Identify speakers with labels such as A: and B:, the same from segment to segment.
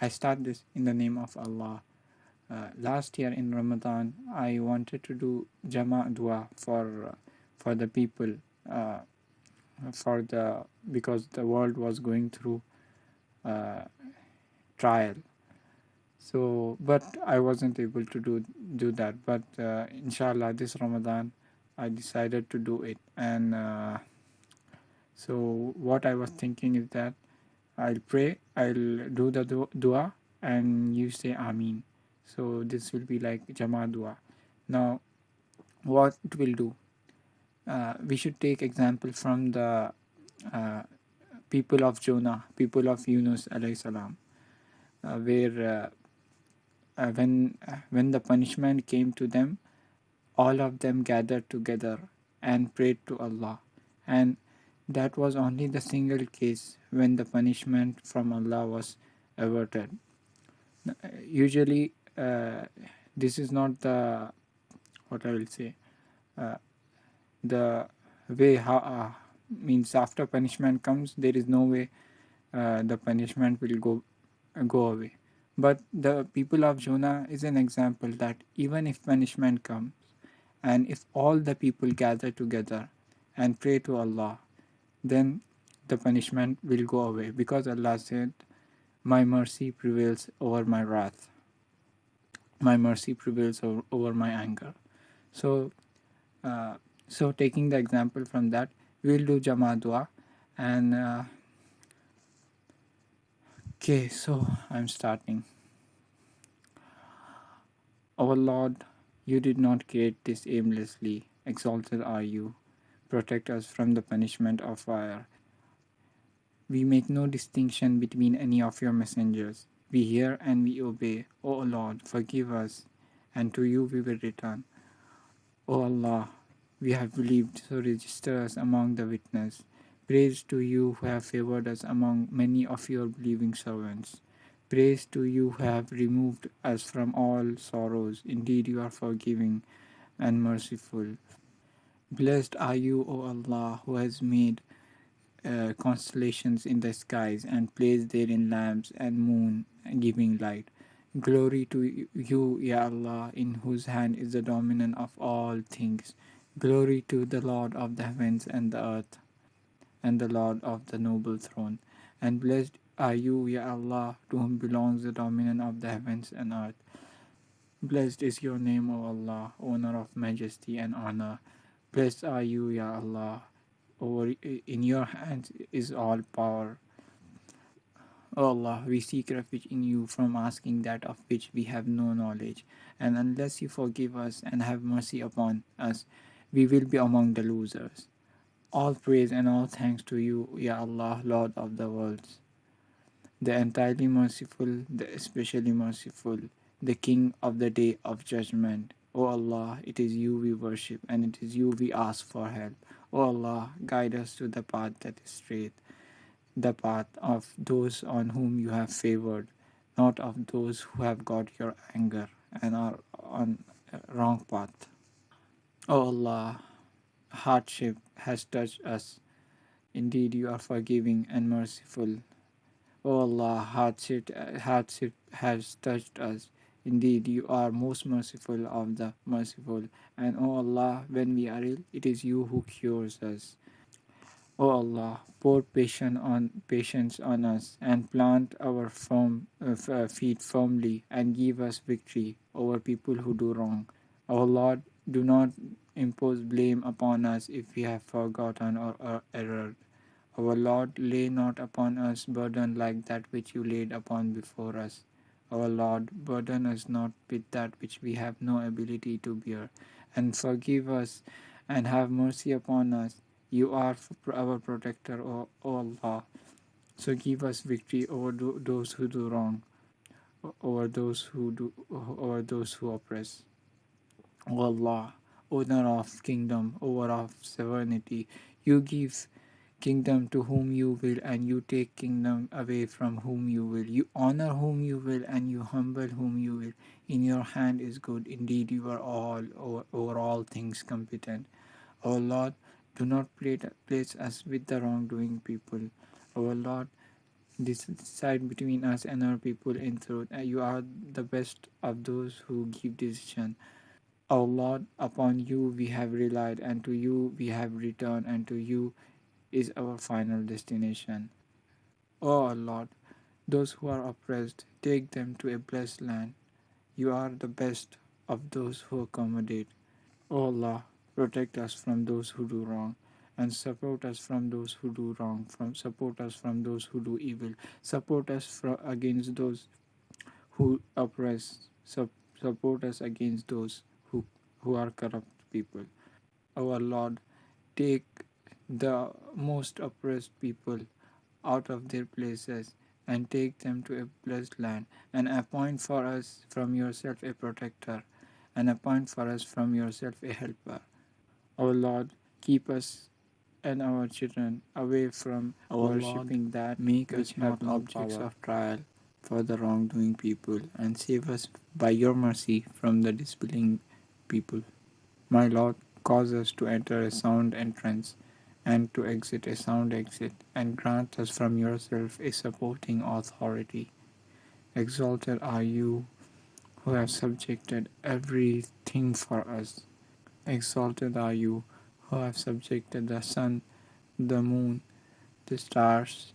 A: I start this in the name of Allah. Uh, last year in Ramadan, I wanted to do Jama dua for uh, for the people, uh, for the because the world was going through uh, trial. So, but I wasn't able to do do that. But uh, inshallah, this Ramadan, I decided to do it. And uh, so, what I was thinking is that I'll pray, I'll do the du- dua, and you say Amin. So, this will be like Jama dua. Now, what it will do? Uh, we should take example from the uh, people of Jonah, people of Yunus alayhi salam, uh, where uh, uh, when uh, when the punishment came to them, all of them gathered together and prayed to Allah, and that was only the single case when the punishment from Allah was averted. Usually, uh, this is not the what I will say. Uh, the way how uh, means after punishment comes there is no way uh, the punishment will go go away but the people of jonah is an example that even if punishment comes and if all the people gather together and pray to allah then the punishment will go away because allah said my mercy prevails over my wrath. My mercy prevails over, over my anger. So uh, so taking the example from that we'll do jama dua and uh, okay so i'm starting. Our lord you did not create this aimlessly. Exalted are you protect us from the punishment of fire we make no distinction between any of your messengers we hear and we obey o lord forgive us and to you we will return o allah we have believed so register us among the witness Praise to you who have favored us among many of your believing servants. Praise to you who have removed us from all sorrows. Indeed, you are forgiving and merciful. Blessed are you, O Allah, who has made uh, constellations in the skies and placed therein lamps and moon giving light. Glory to you, Ya Allah, in whose hand is the dominion of all things. Glory to the Lord of the heavens and the earth and the Lord of the noble throne. And blessed are you, Ya Allah, to whom belongs the dominion of the heavens and earth. Blessed is your name, O Allah, owner of majesty and honor. Blessed are you, Ya Allah. Over in your hands is all power. O Allah, we seek refuge in you from asking that of which we have no knowledge. And unless you forgive us and have mercy upon us, we will be among the losers. All praise and all thanks to you, Ya Allah, Lord of the worlds, the entirely merciful, the especially merciful, the King of the day of judgment. O Allah, it is you we worship and it is you we ask for help. O Allah, guide us to the path that is straight, the path of those on whom you have favored, not of those who have got your anger and are on wrong path. O Allah, hardship has touched us. Indeed, you are forgiving and merciful. O Allah, hardship, hardship has touched us. Indeed, you are most merciful of the merciful. And O Allah, when we are ill, it is you who cures us. O Allah, pour patience on patience on us and plant our firm, uh, uh, feet firmly and give us victory over people who do wrong. O Lord, do not impose blame upon us if we have forgotten or, or erred. Our Lord, lay not upon us burden like that which you laid upon before us. Our Lord, burden us not with that which we have no ability to bear, and forgive us and have mercy upon us. You are our protector, O, Allah. So give us victory over tho- those who do wrong, over those who do, over those who oppress. O Allah, owner of kingdom, over of sovereignty, you give kingdom to whom you will, and you take kingdom away from whom you will. You honor whom you will, and you humble whom you will. In your hand is good. Indeed, you are all over, over all things competent. O Lord, do not place us with the wrongdoing people. O Lord, decide between us and our people in truth. Uh, You are the best of those who give decision. O Lord, upon you we have relied, and to you we have returned, and to you is our final destination. O our Lord, those who are oppressed, take them to a blessed land. You are the best of those who accommodate. O Allah, protect us from those who do wrong, and support us from those who do wrong. From support us from those who do evil. Support us fro- against those who oppress. Sup- support us against those who who are corrupt people. Our Lord, take the most oppressed people out of their places and take them to a blessed land and appoint for us from yourself a protector and appoint for us from yourself a helper. O Lord, keep us and our children away from
B: O Lord,
A: worshipping that make us
B: have
A: not objects
B: power.
A: of trial for the wrongdoing people and save us by your mercy from the disbelieving people. My Lord, cause us to enter a sound entrance and to exit a sound exit, and grant us from yourself a supporting authority. Exalted are you who have subjected everything for us. Exalted are you who have subjected the sun, the moon, the stars,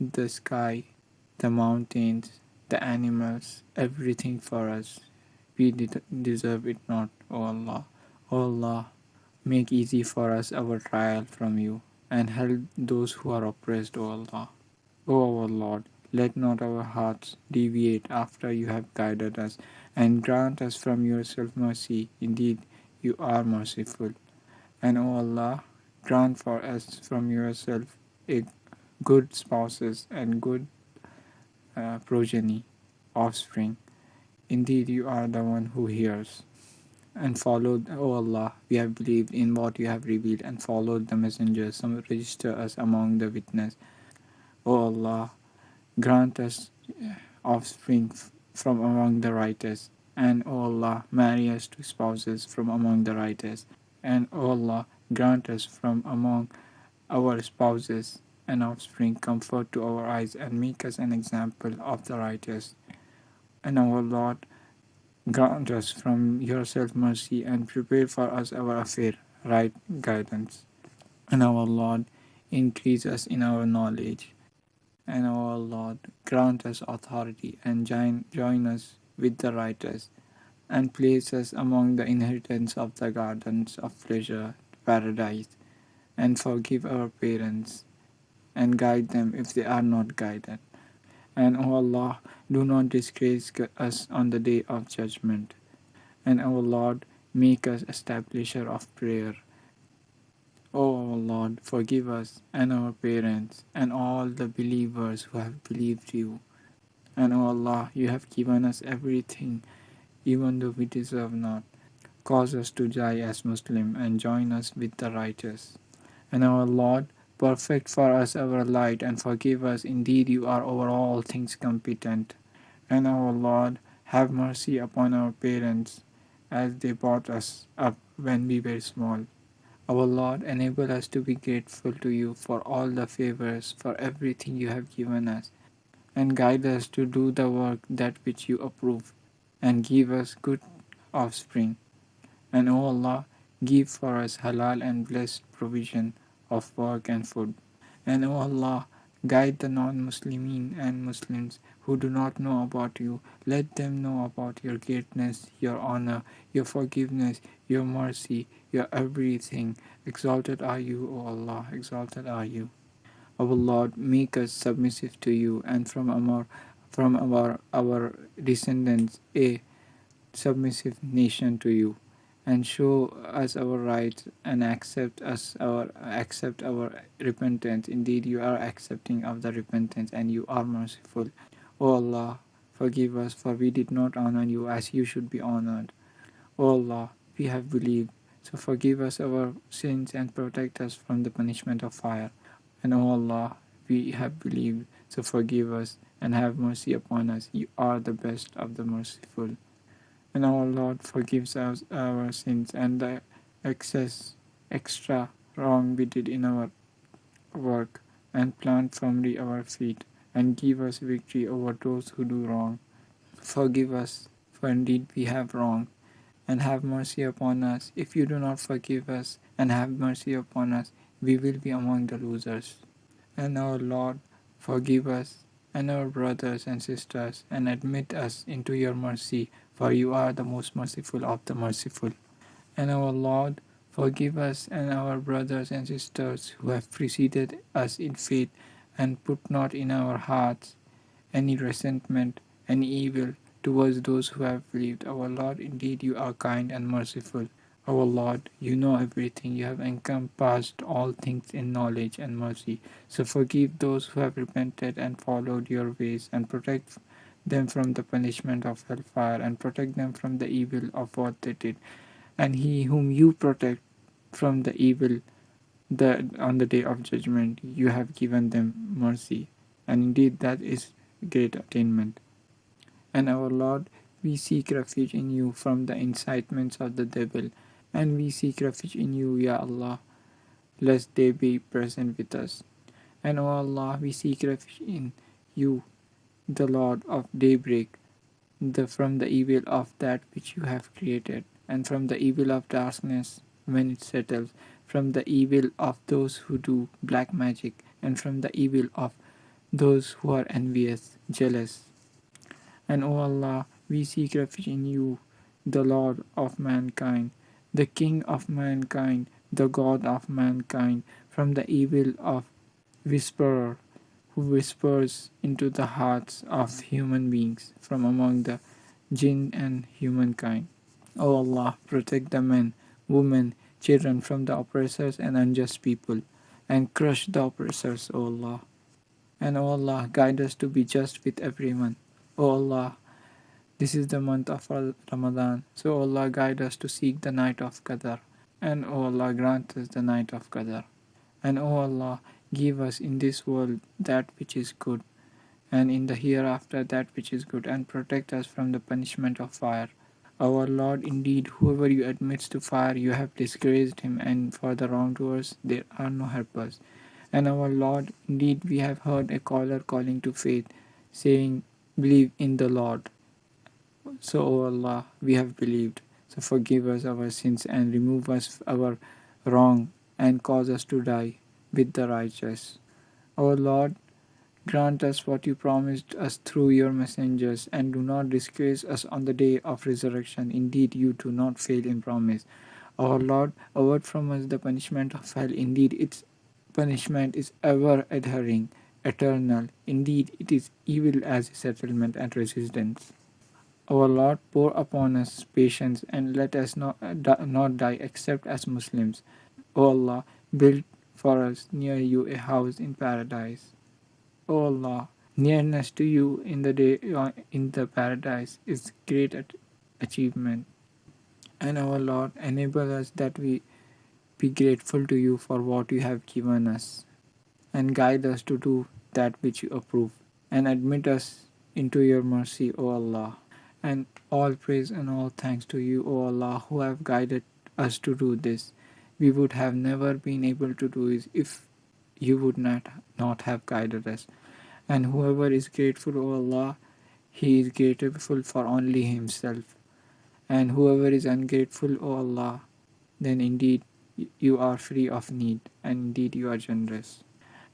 A: the sky, the mountains, the animals, everything for us. We deserve it not, O Allah. O Allah, make easy for us our trial from you, and help those who are oppressed, O Allah. O our Lord, let not our hearts deviate after you have guided us, and grant us from yourself mercy. Indeed, you are merciful. And O Allah, grant for us from yourself a good spouses and good uh, progeny, offspring. Indeed, you are the one who hears. And followed, O Allah, we have believed in what you have revealed and followed the messengers. Some register us among the witness. O Allah, grant us eh, offspring from among the righteous. And O Allah, marry us to spouses from among the righteous. And O Allah, grant us from among our spouses and offspring comfort to our eyes and make us an example of the righteous. And our Lord, grant us from yourself mercy and prepare for us our affair, right guidance. And our Lord, increase us in our knowledge. And our Lord, grant us authority and join, join us with the righteous and place us among the inheritance of the gardens of pleasure, paradise, and forgive our parents and guide them if they are not guided. And O Allah, do not disgrace us on the day of judgment. And O Lord, make us establisher of prayer. O Lord, forgive us and our parents and all the believers who have believed you. And O Allah, you have given us everything, even though we deserve not. Cause us to die as Muslim and join us with the righteous. And our Lord, perfect for us our light and forgive us. Indeed, you are over all things competent. And our Lord, have mercy upon our parents as they brought us up when we were small. Our Lord, enable us to be grateful to you for all the favors, for everything you have given us, and guide us to do the work that which you approve, and give us good offspring. And O Allah, give for us halal and blessed provision of work and food. And O Allah, guide the non-Muslimin and Muslims who do not know about you. Let them know about your greatness, your honor, your forgiveness, your mercy, your everything. Exalted are you, O Allah, exalted are you. Our Lord, make us submissive to you and from our from our our descendants a submissive nation to you and show us our rights and accept us our accept our repentance. Indeed you are accepting of the repentance and you are merciful. O allah forgive us for we did not honor you as you should be honored. O allah we have believed. So forgive us our sins and protect us from the punishment of fire. And o allah we have believed. So forgive us and have mercy upon us. You are the best of the merciful and our Lord forgives us our sins and the excess, extra wrong we did in our work, and plant firmly our feet, and give us victory over those who do wrong. Forgive us, for indeed we have wronged, and have mercy upon us. If you do not forgive us and have mercy upon us, we will be among the losers. And our Lord, forgive us and our brothers and sisters, and admit us into your mercy, for you are the most merciful of the merciful. And our Lord, forgive us and our brothers and sisters who have preceded us in faith, and put not in our hearts any resentment, any evil towards those who have believed. Our Lord, indeed you are kind and merciful. Our Lord, you know everything. You have encompassed all things in knowledge and mercy. So forgive those who have repented and followed your ways, and protect them from the punishment of hellfire, and protect them from the evil of what they did. And he whom you protect from the evil the, on the day of judgment, you have given them mercy. And indeed, that is great attainment. And our Lord, we seek refuge in you from the incitements of the devil and we seek refuge in you, Ya Allah, lest they be present with us. And O Allah, we seek refuge in you, the Lord of daybreak, the, from the evil of that which you have created, and from the evil of darkness when it settles, from the evil of those who do black magic, and from the evil of those who are envious, jealous. And O Allah, we seek refuge in you, the Lord of mankind, the King of mankind, the God of mankind, from the evil of whisperer who whispers into the hearts of human beings from among the jinn and humankind. O Allah, protect the men, women, children from the oppressors and unjust people, and crush the oppressors, O Allah. And O Allah, guide us to be just with everyone. O Allah, this is the month of Ramadan, so Allah guide us to seek the night of Qadr, and O Allah grant us the night of Qadr. And O Allah give us in this world that which is good, and in the hereafter that which is good, and protect us from the punishment of fire. Our Lord, indeed, whoever you admits to fire, you have disgraced him, and for the wrongdoers there are no helpers. And our Lord, indeed, we have heard a caller calling to faith, saying, Believe in the Lord. So, O Allah, we have believed. So forgive us our sins and remove us our wrong and cause us to die with the righteous. O Lord, grant us what you promised us through your messengers and do not disgrace us on the day of resurrection. Indeed, you do not fail in promise. Our Lord, avert from us the punishment of hell. Indeed, its punishment is ever adhering, eternal. Indeed, it is evil as settlement and resistance. Our Lord, pour upon us patience and let us not, not die except as Muslims. O Allah, build for us near you a house in paradise. O Allah, nearness to you in the day in the paradise is great achievement. And our Lord, enable us that we be grateful to you for what you have given us, and guide us to do that which you approve, and admit us into your mercy, O Allah. And all praise and all thanks to you, O Allah, who have guided us to do this. We would have never been able to do is if you would not, not have guided us. And whoever is grateful, O Allah, he is grateful for only himself. And whoever is ungrateful, O Allah, then indeed you are free of need, and indeed you are generous.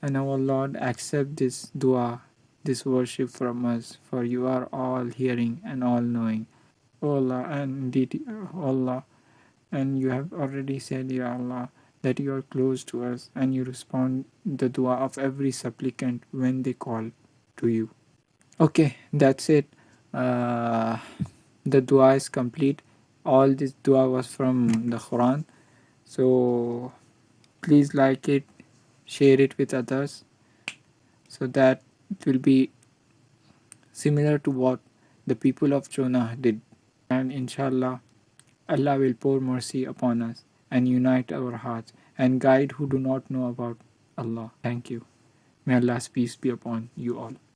A: And our Lord, accept this dua this worship from us, for you are all hearing and all knowing. O Allah, and indeed, o Allah, and you have already said, Ya Allah, that you are close to us and you respond the dua of every supplicant when they call to you. Okay, that's it. Uh, the dua is complete. All this dua was from the Quran. So please like it, share it with others so that it will be similar to what the people of Jonah did. And inshallah, Allah will pour mercy upon us and unite our hearts and guide who do not know about Allah. Thank you. May Allah's peace be upon you all.